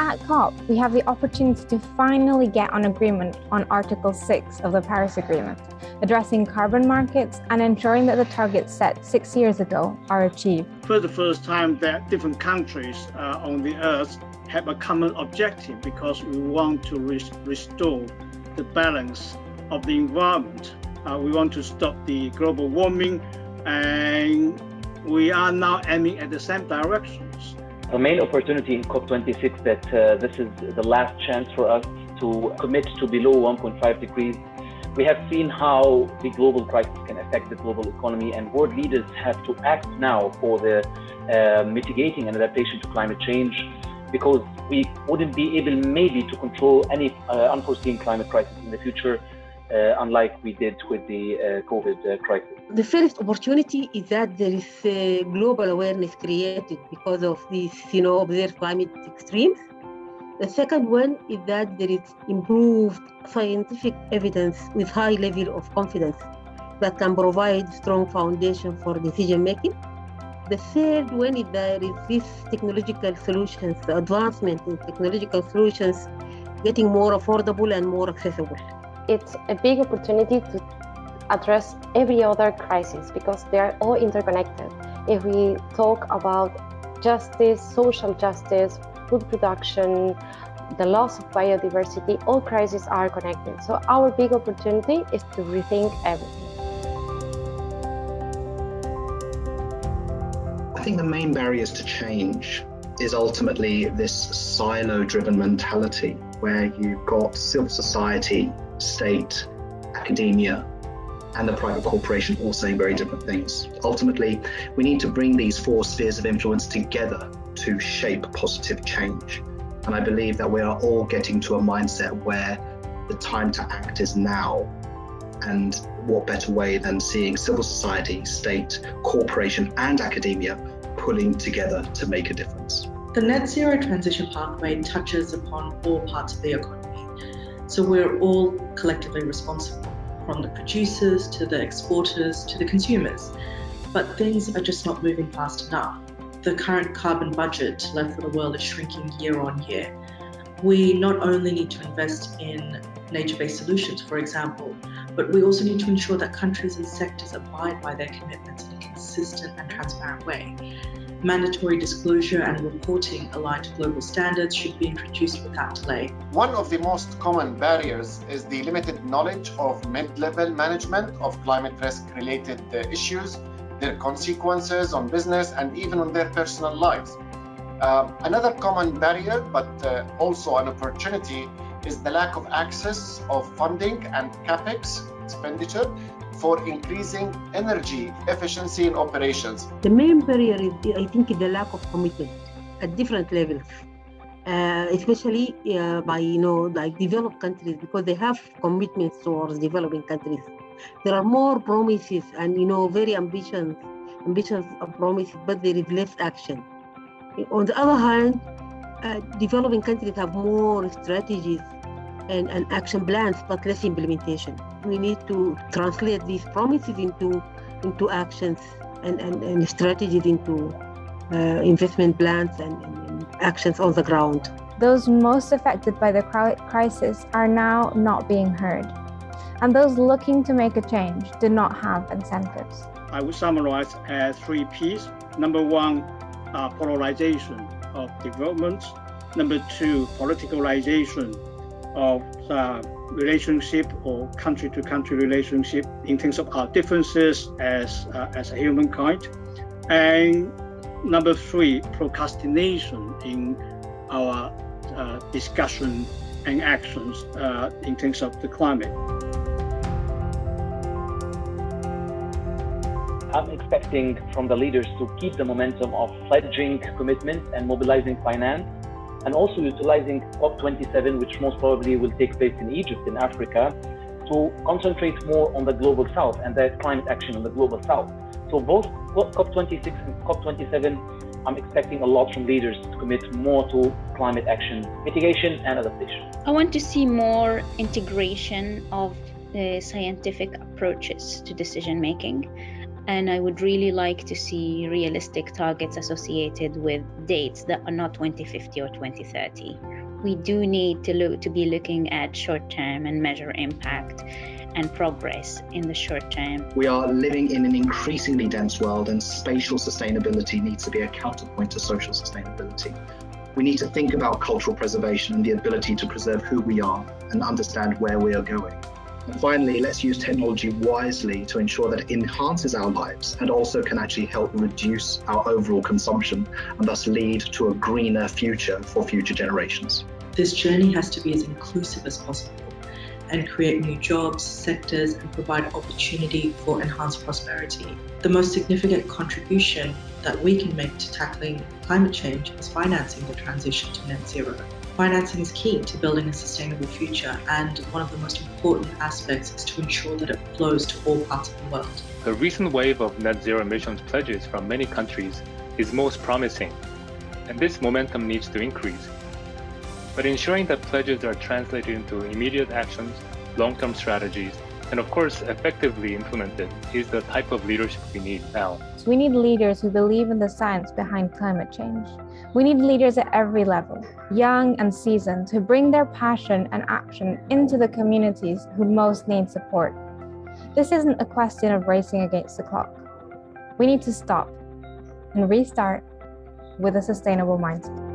At COP, we have the opportunity to finally get an agreement on Article 6 of the Paris Agreement, addressing carbon markets and ensuring that the targets set six years ago are achieved. For the first time that different countries uh, on the earth have a common objective because we want to restore the balance of the environment. Uh, we want to stop the global warming and we are now aiming at the same directions. The main opportunity in COP26 that uh, this is the last chance for us to commit to below 1.5 degrees. We have seen how the global crisis can affect the global economy, and world leaders have to act now for the uh, mitigating and adaptation to climate change because we wouldn't be able maybe to control any uh, unforeseen climate crisis in the future uh, unlike we did with the uh, COVID uh, crisis. The first opportunity is that there is global awareness created because of these, you know, observed climate extremes. The second one is that there is improved scientific evidence with high level of confidence that can provide strong foundation for decision making. The third one is that there is this technological solutions, advancement in technological solutions getting more affordable and more accessible it's a big opportunity to address every other crisis because they are all interconnected. If we talk about justice, social justice, food production, the loss of biodiversity, all crises are connected. So our big opportunity is to rethink everything. I think the main barriers to change is ultimately this silo-driven mentality where you've got civil society state, academia, and the private corporation all saying very different things. Ultimately, we need to bring these four spheres of influence together to shape positive change. And I believe that we are all getting to a mindset where the time to act is now. And what better way than seeing civil society, state, corporation, and academia pulling together to make a difference? The net zero transition pathway touches upon all parts of the economy so we're all collectively responsible, from the producers to the exporters to the consumers. But things are just not moving fast enough. The current carbon budget left for the world is shrinking year on year. We not only need to invest in nature-based solutions, for example, but we also need to ensure that countries and sectors abide by their commitments in a consistent and transparent way. Mandatory disclosure and reporting aligned to global standards should be introduced without delay. One of the most common barriers is the limited knowledge of mid-level management of climate risk-related uh, issues, their consequences on business and even on their personal lives. Uh, another common barrier, but uh, also an opportunity, is the lack of access of funding and capex expenditure for increasing energy efficiency in operations? The main barrier is, I think, the lack of commitment at different levels. Uh, especially uh, by you know like developed countries because they have commitments towards developing countries there are more promises and you know very ambitious ambitious promises but there is less action on the other hand uh, developing countries have more strategies and, and action plans, but less implementation. We need to translate these promises into into actions and, and, and strategies into uh, investment plans and, and, actions on the ground. Those most affected by the crisis are now not being heard. And those looking to make a change do not have incentives. I would summarize as three P's. Number one, uh, polarization of development. Number two, politicalization of the relationship or country to country relationship in terms of our differences as, uh, as a humankind. And number three, procrastination in our uh, discussion and actions uh, in terms of the climate. I'm expecting from the leaders to keep the momentum of pledging commitments and mobilizing finance and also utilizing COP27, which most probably will take place in Egypt, in Africa, to concentrate more on the global south and the climate action on the global south. So both COP26 and COP27, I'm expecting a lot from leaders to commit more to climate action mitigation and adaptation. I want to see more integration of the scientific approaches to decision making and I would really like to see realistic targets associated with dates that are not 2050 or 2030. We do need to look to be looking at short term and measure impact and progress in the short term. We are living in an increasingly dense world, and spatial sustainability needs to be a counterpoint to social sustainability. We need to think about cultural preservation and the ability to preserve who we are and understand where we are going. And finally, let's use technology wisely to ensure that it enhances our lives and also can actually help reduce our overall consumption and thus lead to a greener future for future generations. This journey has to be as inclusive as possible and create new jobs, sectors, and provide opportunity for enhanced prosperity. The most significant contribution that we can make to tackling climate change is financing the transition to net zero. Financing is key to building a sustainable future, and one of the most important aspects is to ensure that it flows to all parts of the world. The recent wave of net zero emissions pledges from many countries is most promising, and this momentum needs to increase. But ensuring that pledges are translated into immediate actions, long-term strategies, and of course effectively implemented is the type of leadership we need now. We need leaders who believe in the science behind climate change. We need leaders at every level, young and seasoned, who bring their passion and action into the communities who most need support. This isn't a question of racing against the clock. We need to stop and restart with a sustainable mindset.